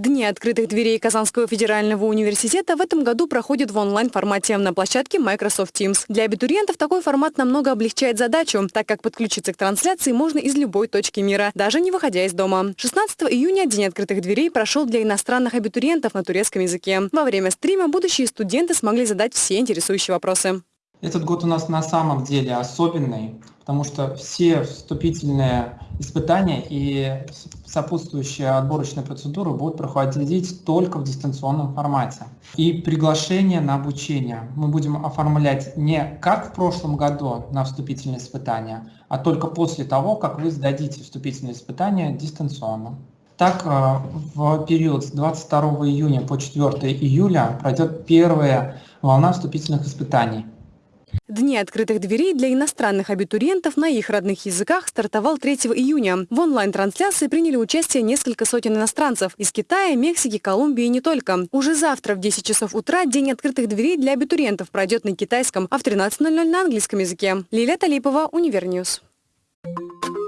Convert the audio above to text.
Дни открытых дверей Казанского федерального университета в этом году проходят в онлайн-формате на площадке Microsoft Teams. Для абитуриентов такой формат намного облегчает задачу, так как подключиться к трансляции можно из любой точки мира, даже не выходя из дома. 16 июня День открытых дверей прошел для иностранных абитуриентов на турецком языке. Во время стрима будущие студенты смогли задать все интересующие вопросы. Этот год у нас на самом деле особенный, потому что все вступительные испытания и сопутствующие отборочные процедуры будут проходить только в дистанционном формате. И приглашение на обучение мы будем оформлять не как в прошлом году на вступительные испытания, а только после того, как вы сдадите вступительные испытания дистанционно. Так, э, в период с 22 июня по 4 июля пройдет первая волна вступительных испытаний. Дни открытых дверей для иностранных абитуриентов на их родных языках стартовал 3 июня. В онлайн-трансляции приняли участие несколько сотен иностранцев из Китая, Мексики, Колумбии и не только. Уже завтра в 10 часов утра День открытых дверей для абитуриентов пройдет на китайском, а в 13.00 на английском языке. Лилия Талипова, Универньюз. Thank you.